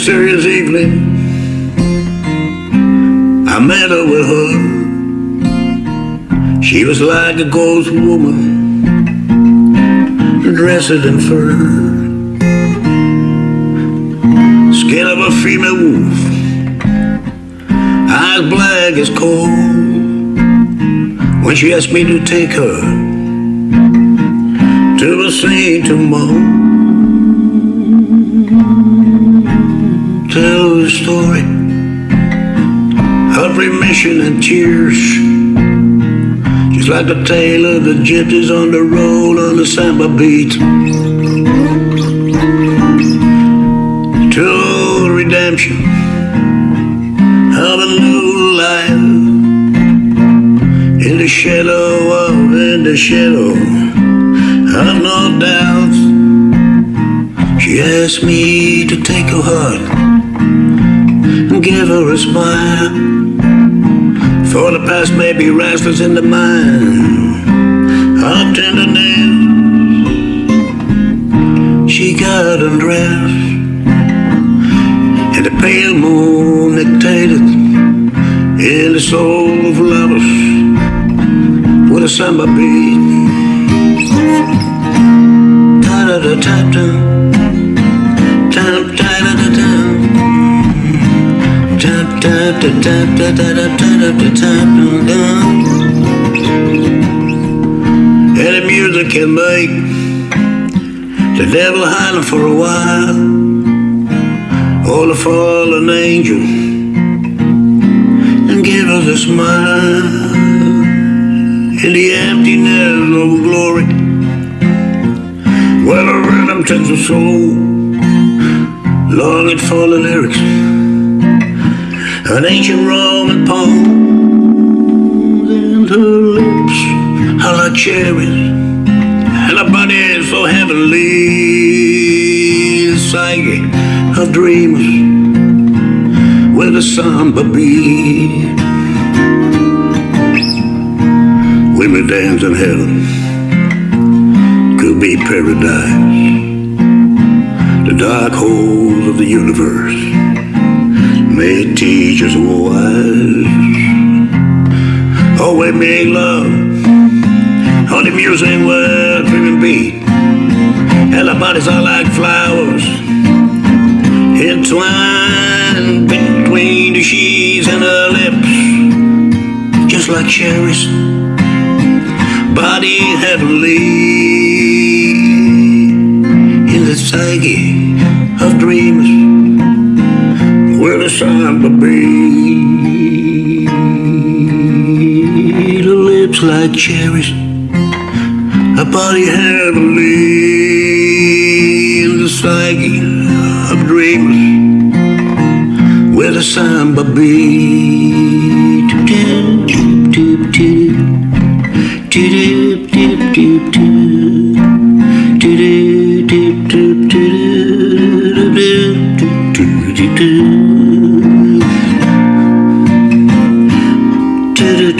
Mysterious evening, I met her with her. She was like a ghost woman, dressed in fur. Skin of a female wolf, eyes black as coal. When she asked me to take her to the Saint tomorrow. Story of remission and tears. Just like the tale of the gypsies on the roll on the samba beat. To redemption of a new life in the shadow of in the shadow of no doubts. She asked me to take her heart give her a smile. For the past may be restless in the mind of tenderness. She got undressed, and the pale moon dictated in the soul of lovers with a samba beat. Da da da da da the music can make the devil hiding for a while, or the fallen angel, and give us a smile in the emptiness of glory. Well, a rhythm takes the soul, longing for the lyrics an ancient Roman poem, and her lips are like cherries, and her body so heavenly, the psyche of dreamers with a samba beat. Women dance in heaven, could be paradise, the dark holes of the universe may teach us wise. Oh, we make love on the music where dreaming beat. And our bodies are like flowers entwined between the sheets and her lips, just like cherries. Body heavenly in the psyche of dreamers where the sign to be. The lips like cherries, a body heavenly, the psyche of dreamers, where the sign to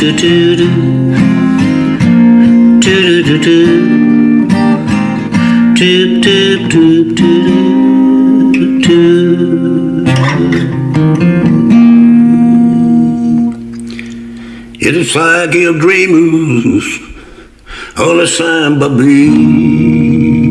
do do do do do do do do do do do do It is like your dreams on a samba beat